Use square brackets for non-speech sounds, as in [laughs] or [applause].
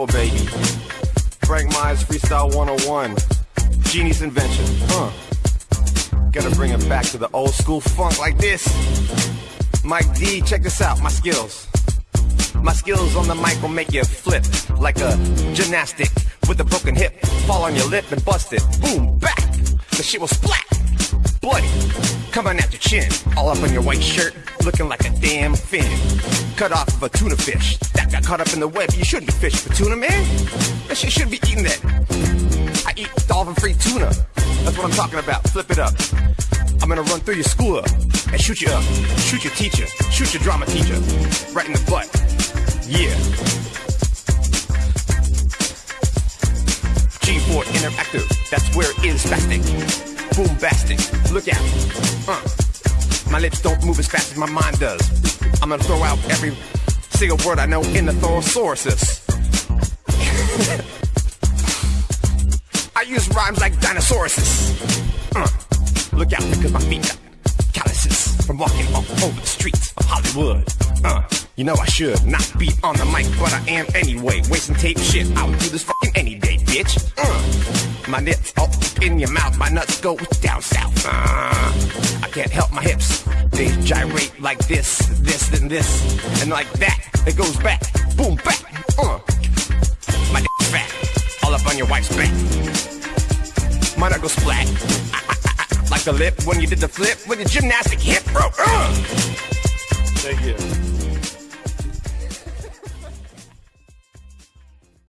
4, baby. Frank Myers Freestyle 101. Genius invention, huh? Gotta bring it back to the old school funk like this. Mike D, check this out, my skills. My skills on the mic will make you flip like a gymnastic with a broken hip. Fall on your lip and bust it. Boom, back. The shit will splat. Bloody. Coming at your chin. All up on your white shirt. Looking like a damn fin. Cut off of a tuna fish. That got caught up in the web. You shouldn't be fishing for tuna, man. That shit shouldn't be eating that. I eat dolphin free tuna. That's what I'm talking about. Flip it up. I'm gonna run through your school up and shoot you up. Shoot your teacher. Shoot your drama teacher. Right in the butt. Yeah. G4 Interactive. That's where it is spastic. Boombastic. Look out. Uh. My lips don't move as fast as my mind does. I'm gonna throw out every single word I know in the thorosauruses. [laughs] I use rhymes like dinosauruses. Uh. Look out because my feet got calluses from walking all over the streets of Hollywood. Uh. You know I should not be on the mic, but I am anyway. Wasting tape shit, I would do this fucking any day, bitch. Uh, my nips up in your mouth, my nuts go down south. Uh, can't help my hips. They gyrate like this, this, and this, and like that. It goes back, boom, back. Uh, my dick's fat, all up on your wife's back. My nut go splat, like the lip when you did the flip with your gymnastic hip, bro. Uh. Thank you.